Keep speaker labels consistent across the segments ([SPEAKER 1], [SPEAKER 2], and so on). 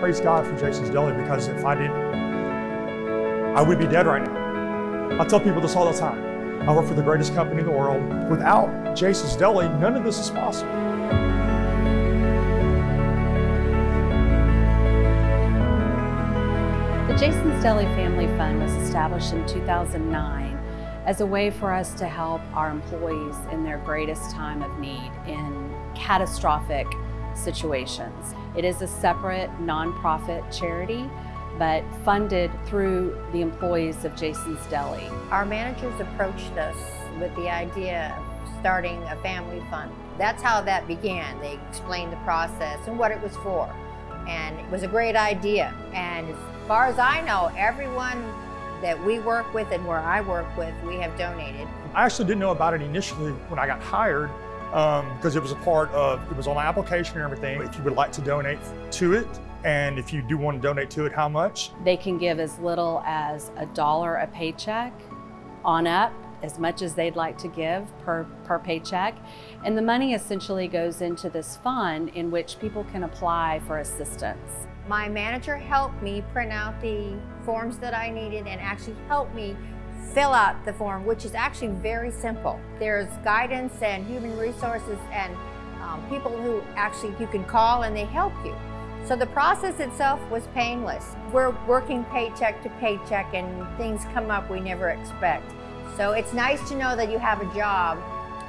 [SPEAKER 1] Praise God for Jason's Deli because if I didn't, I would be dead right now. I tell people this all the time. I work for the greatest company in the world. Without Jason's Deli, none of this is possible.
[SPEAKER 2] The Jason's Deli Family Fund was established in 2009 as a way for us to help our employees in their greatest time of need in catastrophic situations. It is a separate nonprofit charity but funded through the employees of Jason's Deli.
[SPEAKER 3] Our managers approached us with the idea of starting a family fund. That's how that began. They explained the process and what it was for. And it was a great idea. And as far as I know, everyone that we work with and where I work with, we have donated.
[SPEAKER 1] I actually didn't know about it initially when I got hired because um, it was a part of, it was on my application and everything. If you would like to donate to it, and if you do want to donate to it, how much?
[SPEAKER 2] They can give as little as a dollar a paycheck on up, as much as they'd like to give per, per paycheck. And the money essentially goes into this fund in which people can apply for assistance.
[SPEAKER 3] My manager helped me print out the forms that I needed and actually helped me fill out the form, which is actually very simple. There's guidance and human resources and um, people who actually you can call and they help you. So the process itself was painless. We're working paycheck to paycheck and things come up we never expect. So it's nice to know that you have a job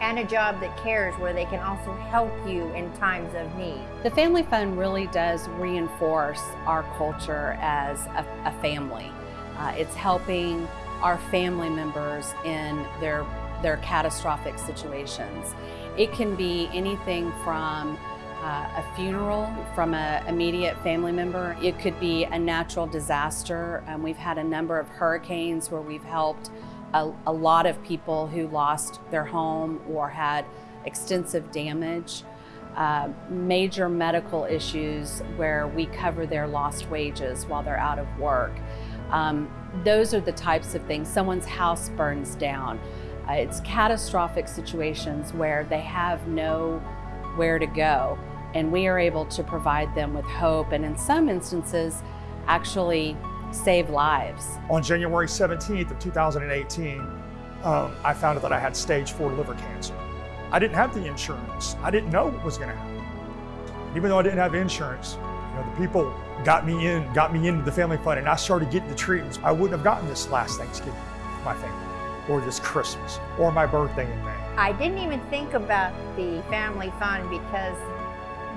[SPEAKER 3] and a job that cares where they can also help you in times of need.
[SPEAKER 2] The Family Fund really does reinforce our culture as a, a family. Uh, it's helping our family members in their, their catastrophic situations. It can be anything from uh, a funeral from an immediate family member. It could be a natural disaster. Um, we've had a number of hurricanes where we've helped a, a lot of people who lost their home or had extensive damage. Uh, major medical issues where we cover their lost wages while they're out of work. Um, those are the types of things. Someone's house burns down. Uh, it's catastrophic situations where they have no where to go and we are able to provide them with hope and in some instances actually save lives.
[SPEAKER 1] On January 17th of 2018, um, I found out that I had stage four liver cancer. I didn't have the insurance. I didn't know what was going to happen. Even though I didn't have insurance, know, the people got me in, got me into the family fund, and I started getting the treatments. I wouldn't have gotten this last Thanksgiving, my family, or this Christmas, or my birthday in May.
[SPEAKER 3] I didn't even think about the family fund because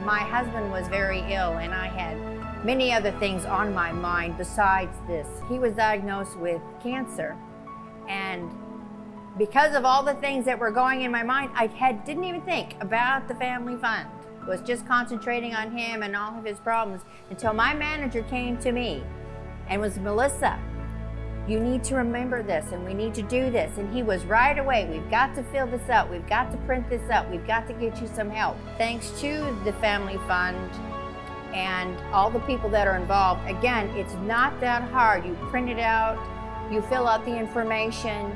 [SPEAKER 3] my husband was very ill and I had many other things on my mind besides this. He was diagnosed with cancer and because of all the things that were going in my mind, I had, didn't even think about the family fund. Was just concentrating on him and all of his problems until my manager came to me and was, Melissa, you need to remember this and we need to do this. And he was right away, we've got to fill this up. We've got to print this up. We've got to get you some help. Thanks to the Family Fund and all the people that are involved. Again, it's not that hard. You print it out, you fill out the information,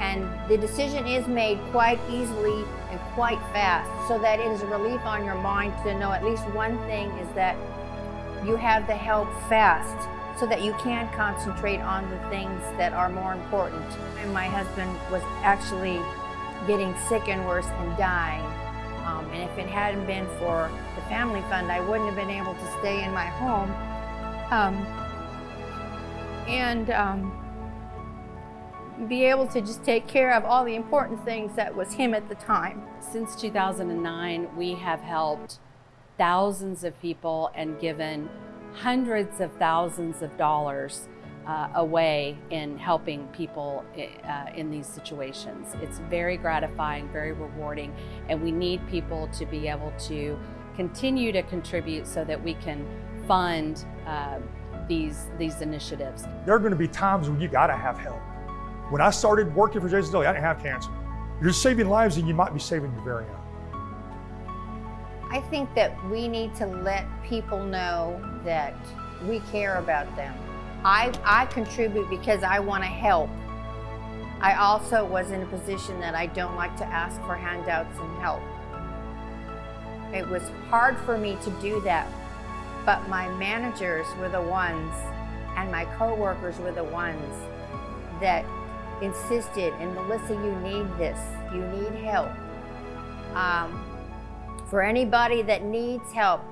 [SPEAKER 3] and the decision is made quite easily and quite fast so that it is a relief on your mind to know at least one thing is that you have the help fast so that you can concentrate on the things that are more important. And my husband was actually getting sick and worse and dying. Um, and if it hadn't been for the family fund, I wouldn't have been able to stay in my home. Um, and um, be able to just take care of all the important things that was him at the time.
[SPEAKER 2] Since 2009, we have helped thousands of people and given hundreds of thousands of dollars uh, away in helping people uh, in these situations. It's very gratifying, very rewarding, and we need people to be able to continue to contribute so that we can fund uh, these, these initiatives.
[SPEAKER 1] There are going to be times when you got to have help. When I started working for Jason Deli, I didn't have cancer. You're saving lives and you might be saving your very own.
[SPEAKER 3] I think that we need to let people know that we care about them. I, I contribute because I want to help. I also was in a position that I don't like to ask for handouts and help. It was hard for me to do that, but my managers were the ones and my coworkers were the ones that insisted, and Melissa, you need this, you need help. Um, for anybody that needs help,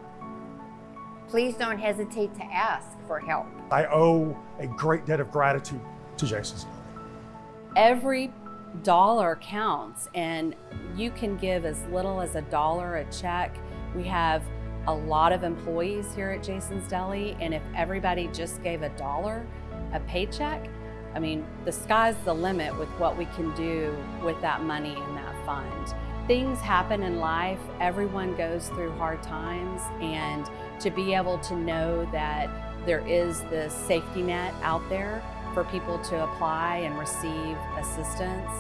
[SPEAKER 3] please don't hesitate to ask for help.
[SPEAKER 1] I owe a great debt of gratitude to Jason's Deli.
[SPEAKER 2] Every dollar counts, and you can give as little as a dollar a check. We have a lot of employees here at Jason's Deli, and if everybody just gave a dollar a paycheck, I mean, the sky's the limit with what we can do with that money in that fund. Things happen in life, everyone goes through hard times, and to be able to know that there is this safety net out there for people to apply and receive assistance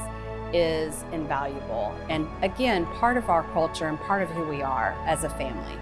[SPEAKER 2] is invaluable. And again, part of our culture and part of who we are as a family.